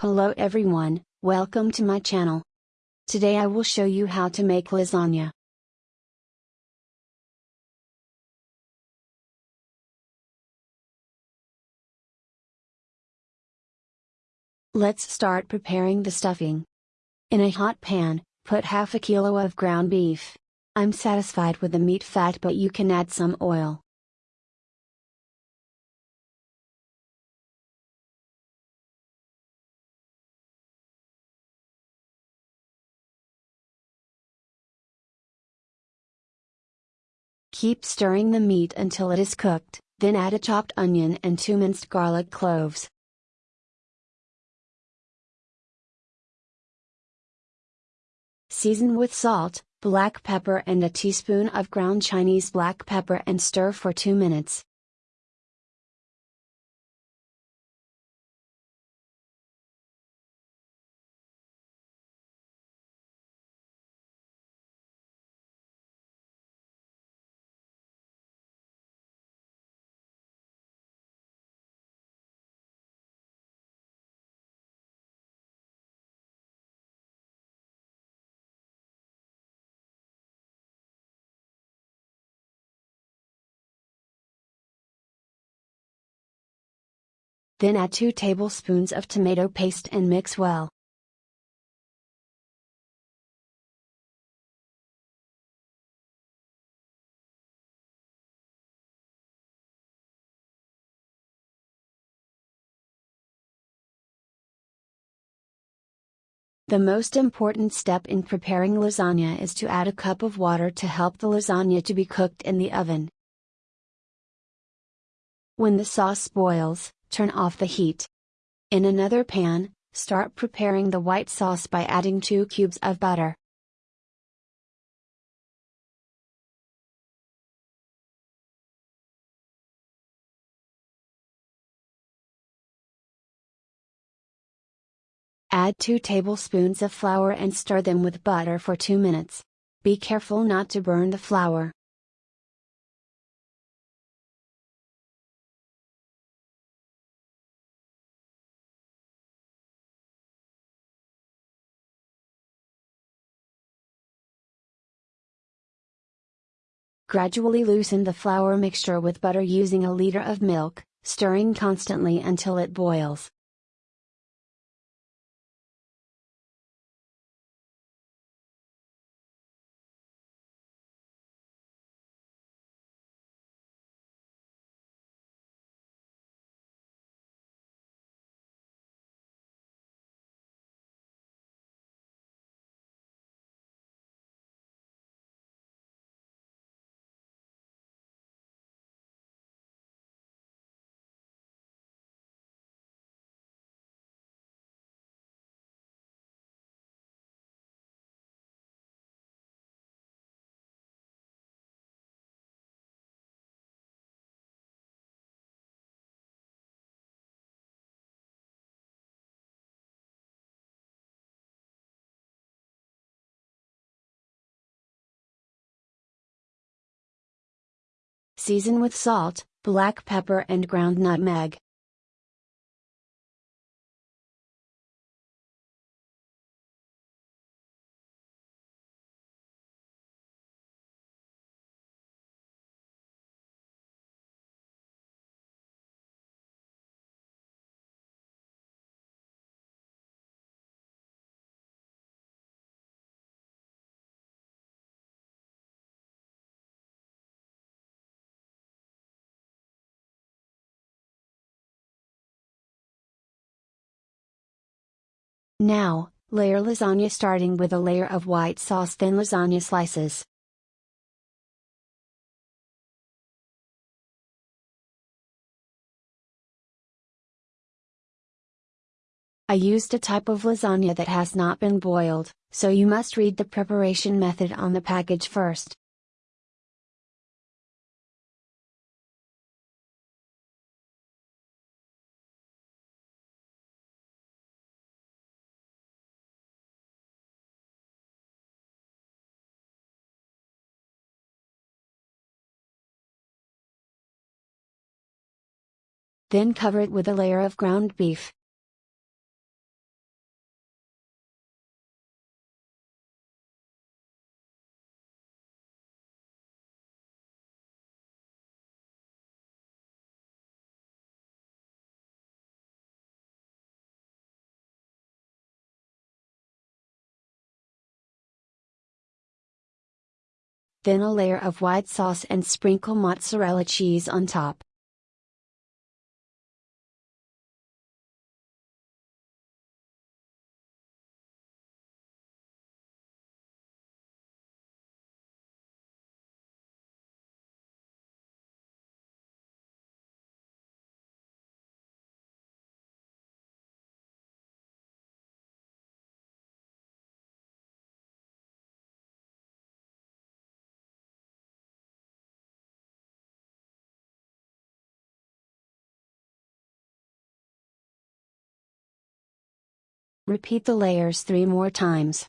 Hello everyone, welcome to my channel. Today I will show you how to make lasagna. Let's start preparing the stuffing. In a hot pan, put half a kilo of ground beef. I'm satisfied with the meat fat but you can add some oil. Keep stirring the meat until it is cooked, then add a chopped onion and two minced garlic cloves. Season with salt, black pepper and a teaspoon of ground Chinese black pepper and stir for 2 minutes. Then add 2 tablespoons of tomato paste and mix well. The most important step in preparing lasagna is to add a cup of water to help the lasagna to be cooked in the oven. When the sauce boils, turn off the heat. In another pan, start preparing the white sauce by adding 2 cubes of butter. Add 2 tablespoons of flour and stir them with butter for 2 minutes. Be careful not to burn the flour. Gradually loosen the flour mixture with butter using a liter of milk, stirring constantly until it boils. Season with salt, black pepper and ground nutmeg. Now, layer lasagna starting with a layer of white sauce then lasagna slices. I used a type of lasagna that has not been boiled, so you must read the preparation method on the package first. then cover it with a layer of ground beef. Then a layer of white sauce and sprinkle mozzarella cheese on top. Repeat the layers three more times.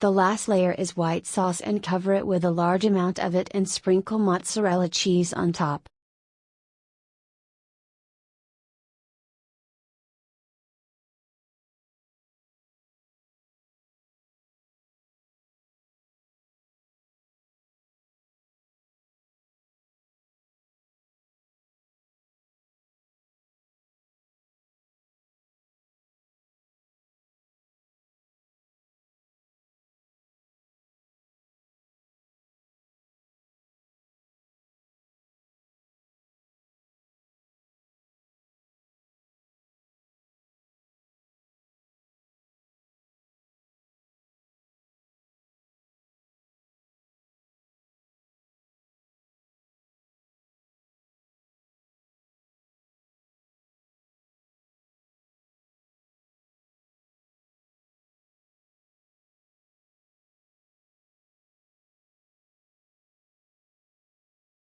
The last layer is white sauce and cover it with a large amount of it and sprinkle mozzarella cheese on top.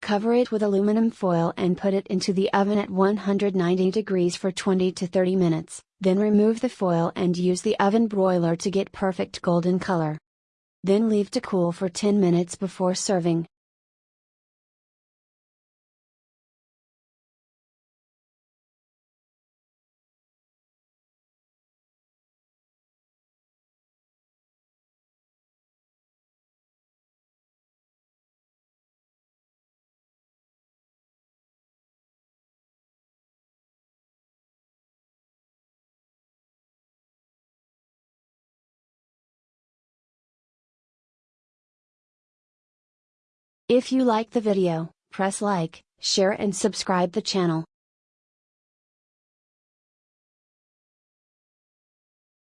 Cover it with aluminum foil and put it into the oven at 190 degrees for 20 to 30 minutes, then remove the foil and use the oven broiler to get perfect golden color. Then leave to cool for 10 minutes before serving. If you like the video, press like, share and subscribe the channel.